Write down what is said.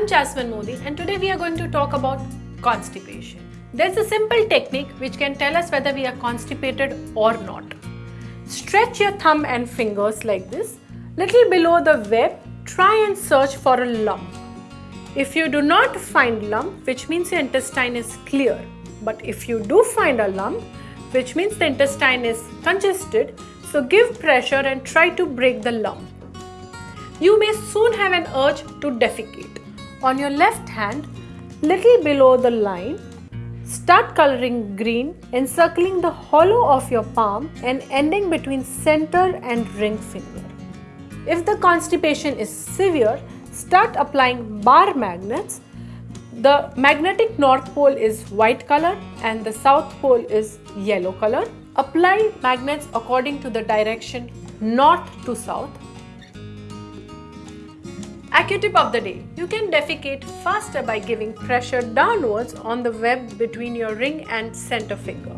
I'm Jasmine Modi and today we are going to talk about constipation. There's a simple technique which can tell us whether we are constipated or not. Stretch your thumb and fingers like this. Little below the web, try and search for a lump. If you do not find lump, which means your intestine is clear, but if you do find a lump, which means the intestine is congested, so give pressure and try to break the lump. You may soon have an urge to defecate. On your left hand, little below the line, start coloring green encircling the hollow of your palm and ending between center and ring finger. If the constipation is severe, start applying bar magnets. The magnetic north pole is white color and the south pole is yellow color. Apply magnets according to the direction north to south Accutip of the day. You can defecate faster by giving pressure downwards on the web between your ring and center finger.